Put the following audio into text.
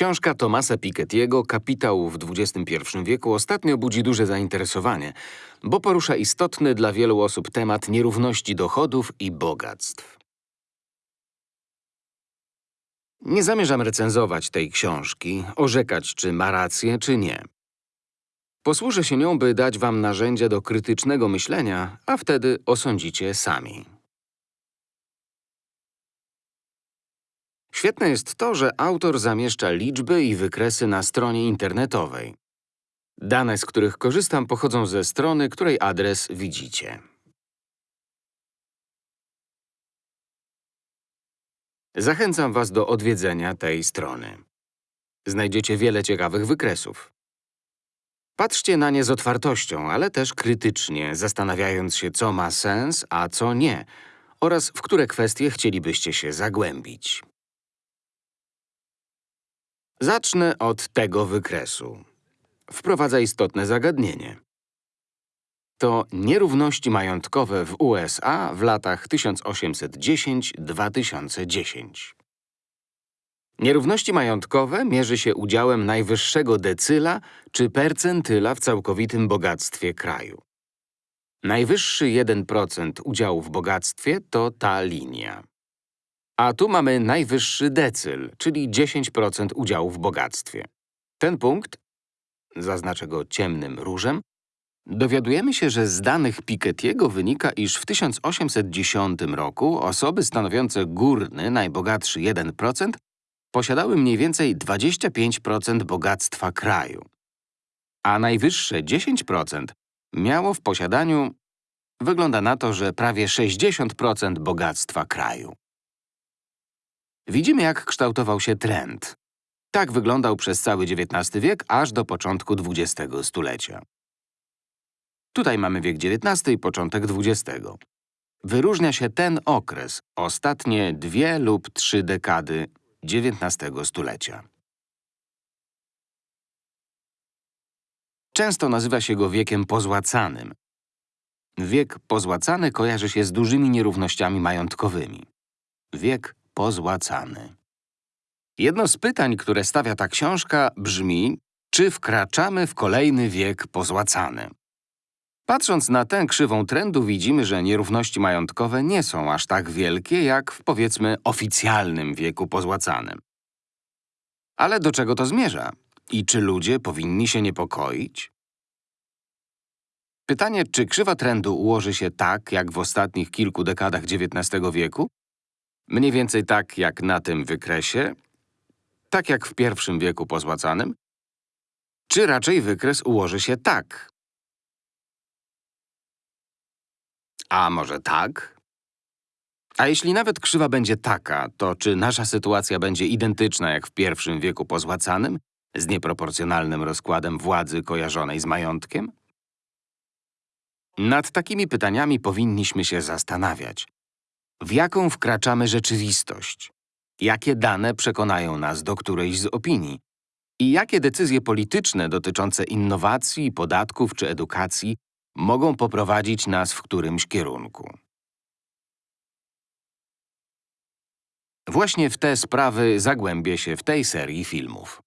Książka Tomasa Piketty'ego Kapitał w XXI wieku ostatnio budzi duże zainteresowanie, bo porusza istotny dla wielu osób temat nierówności dochodów i bogactw. Nie zamierzam recenzować tej książki, orzekać, czy ma rację, czy nie. Posłużę się nią, by dać wam narzędzia do krytycznego myślenia, a wtedy osądzicie sami. Świetne jest to, że autor zamieszcza liczby i wykresy na stronie internetowej. Dane, z których korzystam, pochodzą ze strony, której adres widzicie. Zachęcam was do odwiedzenia tej strony. Znajdziecie wiele ciekawych wykresów. Patrzcie na nie z otwartością, ale też krytycznie, zastanawiając się, co ma sens, a co nie, oraz w które kwestie chcielibyście się zagłębić. Zacznę od tego wykresu. Wprowadza istotne zagadnienie. To nierówności majątkowe w USA w latach 1810-2010. Nierówności majątkowe mierzy się udziałem najwyższego decyla czy percentyla w całkowitym bogactwie kraju. Najwyższy 1% udziału w bogactwie to ta linia. A tu mamy najwyższy decyl, czyli 10% udziału w bogactwie. Ten punkt, zaznaczę go ciemnym różem, dowiadujemy się, że z danych Piketty'ego wynika, iż w 1810 roku osoby stanowiące górny, najbogatszy 1% posiadały mniej więcej 25% bogactwa kraju, a najwyższe 10% miało w posiadaniu… Wygląda na to, że prawie 60% bogactwa kraju. Widzimy, jak kształtował się trend. Tak wyglądał przez cały XIX wiek, aż do początku XX stulecia. Tutaj mamy wiek XIX i początek XX. Wyróżnia się ten okres, ostatnie dwie lub trzy dekady XIX stulecia. Często nazywa się go wiekiem pozłacanym. Wiek pozłacany kojarzy się z dużymi nierównościami majątkowymi. Wiek pozłacany. Jedno z pytań, które stawia ta książka, brzmi, czy wkraczamy w kolejny wiek pozłacany? Patrząc na tę krzywą trendu widzimy, że nierówności majątkowe nie są aż tak wielkie, jak w, powiedzmy, oficjalnym wieku pozłacanym. Ale do czego to zmierza? I czy ludzie powinni się niepokoić? Pytanie, czy krzywa trendu ułoży się tak, jak w ostatnich kilku dekadach XIX wieku? Mniej więcej tak, jak na tym wykresie? Tak jak w pierwszym wieku pozłacanym? Czy raczej wykres ułoży się tak, A może tak? A jeśli nawet krzywa będzie taka, to czy nasza sytuacja będzie identyczna jak w pierwszym wieku pozłacanym, z nieproporcjonalnym rozkładem władzy kojarzonej z majątkiem? Nad takimi pytaniami powinniśmy się zastanawiać. W jaką wkraczamy rzeczywistość? Jakie dane przekonają nas do którejś z opinii? I jakie decyzje polityczne dotyczące innowacji, podatków czy edukacji mogą poprowadzić nas w którymś kierunku. Właśnie w te sprawy zagłębię się w tej serii filmów.